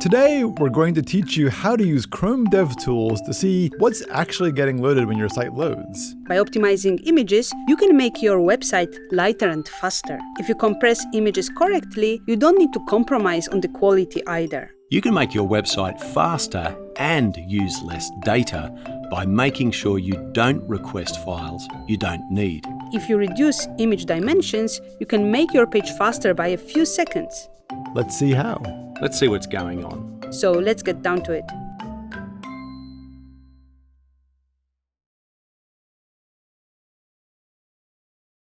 Today, we're going to teach you how to use Chrome DevTools to see what's actually getting loaded when your site loads. By optimizing images, you can make your website lighter and faster. If you compress images correctly, you don't need to compromise on the quality either. You can make your website faster and use less data by making sure you don't request files you don't need. If you reduce image dimensions, you can make your page faster by a few seconds. Let's see how. Let's see what's going on. So let's get down to it.